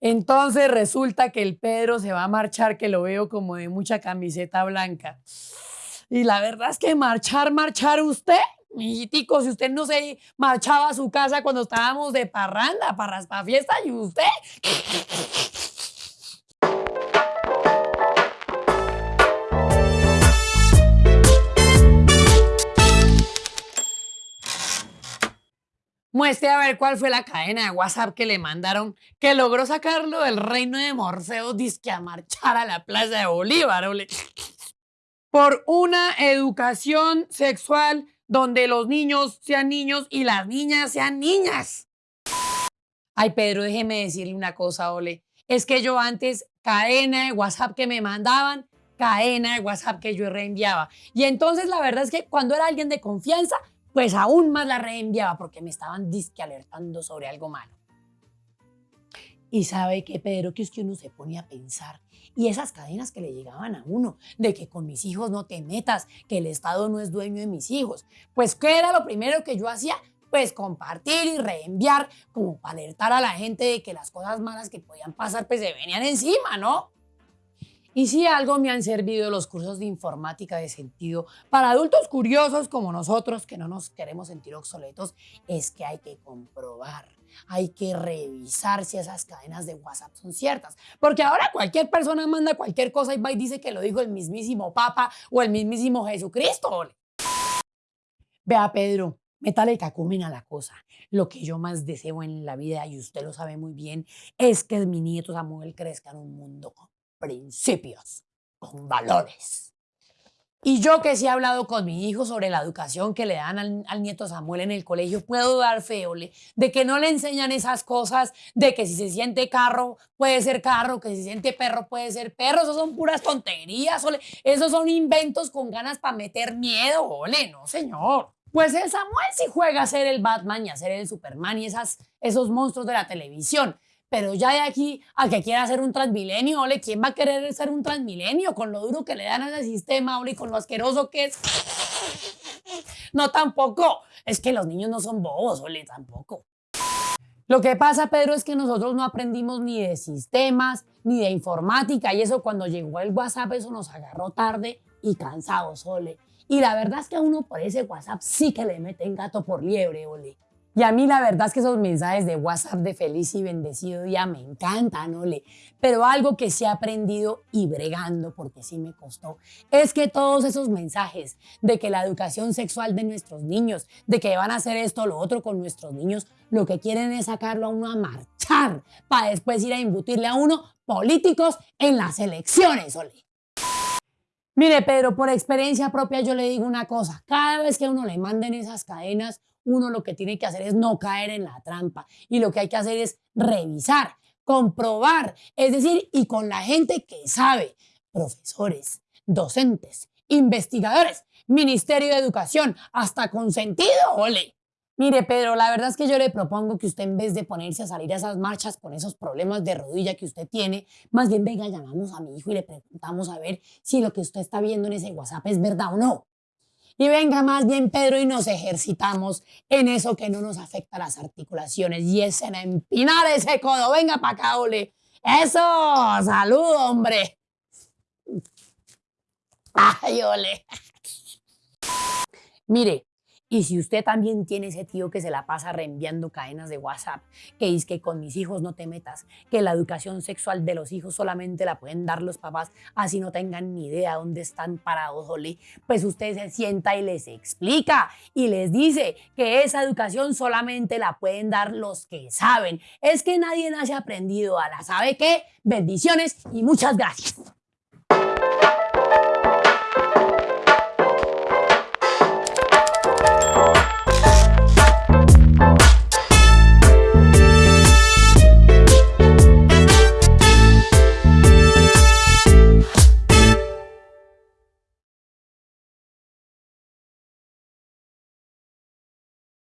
Entonces resulta que el Pedro se va a marchar, que lo veo como de mucha camiseta blanca. Y la verdad es que marchar, marchar usted, mijitico, si usted no se marchaba a su casa cuando estábamos de parranda, para fiesta, y usted. Muestre a ver cuál fue la cadena de WhatsApp que le mandaron que logró sacarlo del reino de Morfeo disque a marchar a la plaza de Bolívar. ole. Por una educación sexual donde los niños sean niños y las niñas sean niñas. Ay, Pedro, déjeme decirle una cosa, Ole. Es que yo antes, cadena de WhatsApp que me mandaban, cadena de WhatsApp que yo reenviaba. Y entonces la verdad es que cuando era alguien de confianza, pues aún más la reenviaba porque me estaban disque alertando sobre algo malo. Y sabe que Pedro, que es que uno se pone a pensar y esas cadenas que le llegaban a uno, de que con mis hijos no te metas, que el Estado no es dueño de mis hijos. Pues, ¿qué era lo primero que yo hacía? Pues compartir y reenviar como para alertar a la gente de que las cosas malas que podían pasar pues se venían encima, ¿no? Y si algo me han servido los cursos de informática de sentido para adultos curiosos como nosotros que no nos queremos sentir obsoletos, es que hay que comprobar, hay que revisar si esas cadenas de WhatsApp son ciertas. Porque ahora cualquier persona manda cualquier cosa y va y dice que lo dijo el mismísimo Papa o el mismísimo Jesucristo. Vea, Pedro, métale cacumen a la cosa. Lo que yo más deseo en la vida, y usted lo sabe muy bien, es que mi nieto Samuel crezca en un mundo principios, con valores. Y yo que sí he hablado con mi hijo sobre la educación que le dan al, nieto Samuel en el colegio, puedo dar fe, Ole, de que no le enseñan esas cosas, de que si se siente carro puede ser carro, que si se siente perro puede ser perro, eso son puras tonterías, Ole, esos son inventos con ganas para meter miedo, Ole, no señor. Pues el Samuel sí juega a ser el Batman y a ser el Superman y esas, esos monstruos de la televisión. Pero ya de aquí a que quiera hacer un transmilenio, ole, ¿quién va a querer ser un transmilenio con lo duro que le dan a ese sistema, ole, y con lo asqueroso que es? No, tampoco. Es que los niños no son bobos, ole, tampoco. Lo que pasa, Pedro, es que nosotros no aprendimos ni de sistemas, ni de informática, y eso cuando llegó el WhatsApp, eso nos agarró tarde y cansados, ole. Y la verdad es que a uno por ese WhatsApp sí que le meten gato por liebre, ole. Y a mí la verdad es que esos mensajes de WhatsApp de feliz y bendecido día me encantan, Ole. Pero algo que sí he aprendido y bregando, porque sí me costó, es que todos esos mensajes de que la educación sexual de nuestros niños, de que van a hacer esto o lo otro con nuestros niños, lo que quieren es sacarlo a uno a marchar para después ir a imbutirle a uno políticos en las elecciones, Ole. Mire, Pedro, por experiencia propia yo le digo una cosa, cada vez que uno le manden esas cadenas, uno lo que tiene que hacer es no caer en la trampa y lo que hay que hacer es revisar, comprobar, es decir, y con la gente que sabe, profesores, docentes, investigadores, Ministerio de Educación, hasta con sentido, ole. Mire, Pedro, la verdad es que yo le propongo que usted en vez de ponerse a salir a esas marchas con esos problemas de rodilla que usted tiene, más bien venga, llamamos a mi hijo y le preguntamos a ver si lo que usted está viendo en ese WhatsApp es verdad o no. Y venga más bien, Pedro, y nos ejercitamos en eso que no nos afecta las articulaciones y es en empinar ese codo. Venga para acá, ole. Eso, salud, hombre. Ay, ole. Mire, y si usted también tiene ese tío que se la pasa reenviando cadenas de WhatsApp, que dice que con mis hijos no te metas, que la educación sexual de los hijos solamente la pueden dar los papás, así no tengan ni idea dónde están parados, ole, pues usted se sienta y les explica y les dice que esa educación solamente la pueden dar los que saben. Es que nadie nace aprendido a la sabe qué. Bendiciones y muchas gracias.